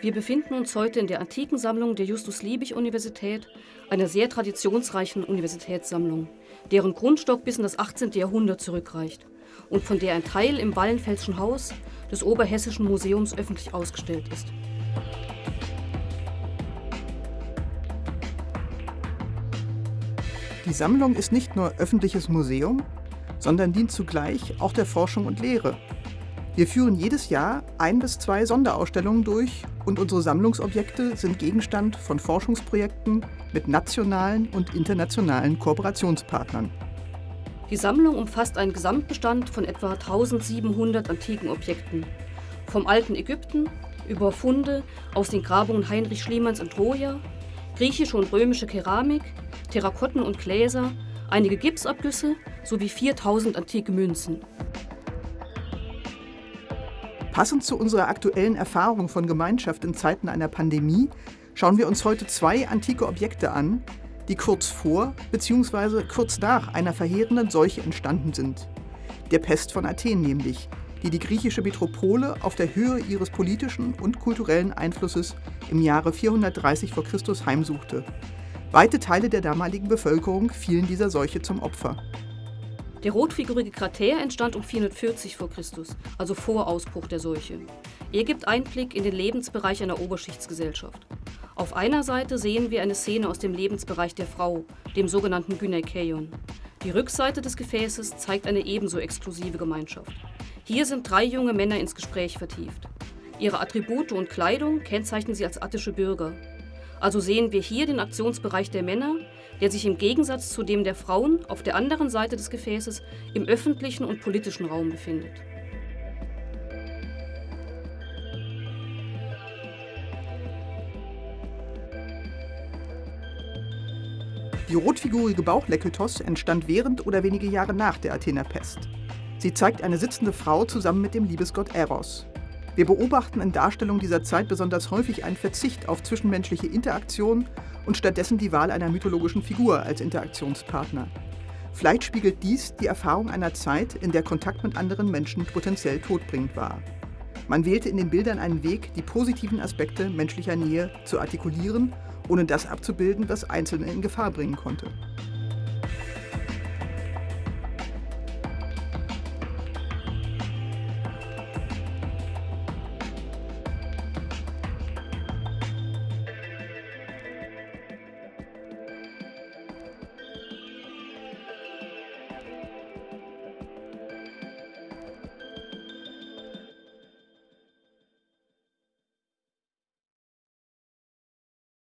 Wir befinden uns heute in der antiken Sammlung der Justus-Liebig-Universität, einer sehr traditionsreichen Universitätssammlung, deren Grundstock bis in das 18. Jahrhundert zurückreicht und von der ein Teil im Wallenfeldschen Haus des Oberhessischen Museums öffentlich ausgestellt ist. Die Sammlung ist nicht nur öffentliches Museum, sondern dient zugleich auch der Forschung und Lehre. Wir führen jedes Jahr ein bis zwei Sonderausstellungen durch und unsere Sammlungsobjekte sind Gegenstand von Forschungsprojekten mit nationalen und internationalen Kooperationspartnern. Die Sammlung umfasst einen Gesamtbestand von etwa 1700 antiken Objekten. Vom alten Ägypten über Funde aus den Grabungen Heinrich Schliemanns in Troja, griechische und römische Keramik, Terrakotten und Gläser, einige Gipsabgüsse sowie 4000 antike Münzen. Passend zu unserer aktuellen Erfahrung von Gemeinschaft in Zeiten einer Pandemie schauen wir uns heute zwei antike Objekte an, die kurz vor bzw. kurz nach einer verheerenden Seuche entstanden sind. Der Pest von Athen nämlich, die die griechische Metropole auf der Höhe ihres politischen und kulturellen Einflusses im Jahre 430 v. Chr. heimsuchte. Weite Teile der damaligen Bevölkerung fielen dieser Seuche zum Opfer. Der rotfigurige Krater entstand um 440 v. Chr., also vor Ausbruch der Seuche. Er gibt Einblick in den Lebensbereich einer Oberschichtsgesellschaft. Auf einer Seite sehen wir eine Szene aus dem Lebensbereich der Frau, dem sogenannten Gynäkeion. Die Rückseite des Gefäßes zeigt eine ebenso exklusive Gemeinschaft. Hier sind drei junge Männer ins Gespräch vertieft. Ihre Attribute und Kleidung kennzeichnen sie als attische Bürger. Also sehen wir hier den Aktionsbereich der Männer, der sich im Gegensatz zu dem der Frauen auf der anderen Seite des Gefäßes im öffentlichen und politischen Raum befindet. Die rotfigurige Bauchlekytos entstand während oder wenige Jahre nach der Athener Pest. Sie zeigt eine sitzende Frau zusammen mit dem Liebesgott Eros. Wir beobachten in Darstellungen dieser Zeit besonders häufig einen Verzicht auf zwischenmenschliche Interaktion und stattdessen die Wahl einer mythologischen Figur als Interaktionspartner. Vielleicht spiegelt dies die Erfahrung einer Zeit, in der Kontakt mit anderen Menschen potenziell todbringend war. Man wählte in den Bildern einen Weg, die positiven Aspekte menschlicher Nähe zu artikulieren, ohne das abzubilden, was Einzelne in Gefahr bringen konnte.